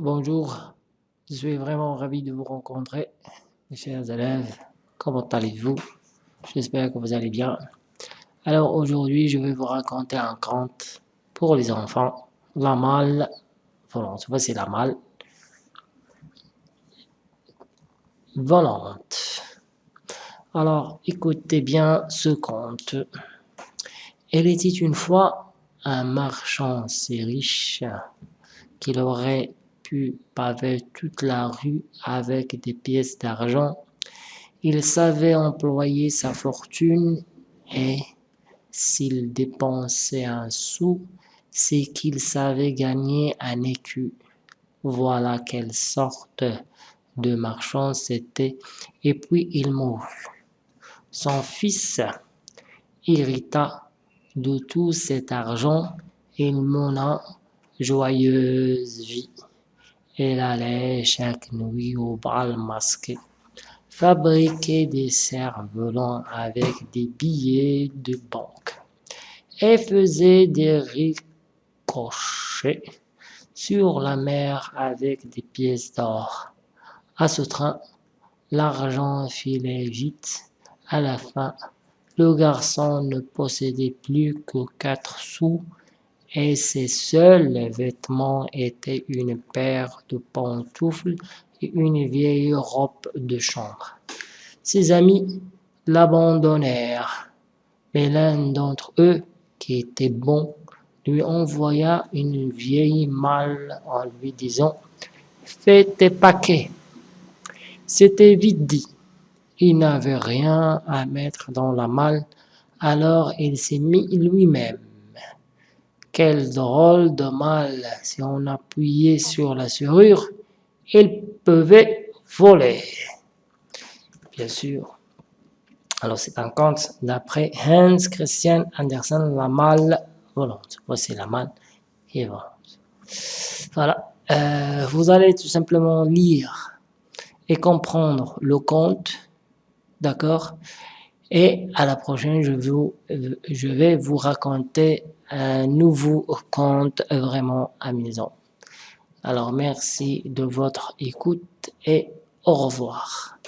bonjour. Je suis vraiment ravi de vous rencontrer, mes chers élèves. Comment allez-vous? J'espère que vous allez bien. Alors aujourd'hui, je vais vous raconter un conte pour les enfants. La malle volante. Voici la malle volante. Alors, écoutez bien ce conte. Elle était une fois un marchand si riche qu'il aurait pu paver toute la rue avec des pièces d'argent. Il savait employer sa fortune et s'il dépensait un sou, c'est qu'il savait gagner un écu. Voilà quelle sorte de marchand c'était. Et puis il mourut. Son fils hérita de tout cet argent, il mena joyeuse vie. Elle allait chaque nuit au bal masqué, fabriquer des cerfs-volants avec des billets de banque et faisait des ricochets sur la mer avec des pièces d'or. À ce train, l'argent filait vite. À la fin, le garçon ne possédait plus que quatre sous et ses seuls vêtements étaient une paire de pantoufles et une vieille robe de chambre. Ses amis l'abandonnèrent, mais l'un d'entre eux, qui était bon, lui envoya une vieille malle en lui disant « Fais tes paquets ». C'était vite dit. Il n'avait rien à mettre dans la malle, alors il s'est mis lui-même. Quel drôle de malle Si on appuyait sur la serrure, il pouvait voler. Bien sûr. Alors c'est un conte d'après Hans Christian Andersen, La malle volante. Voici la malle et volante. Voilà. Euh, vous allez tout simplement lire et comprendre le conte, d'accord? Et à la prochaine, je, vous, je vais vous raconter un nouveau conte vraiment amusant. Alors merci de votre écoute et au revoir.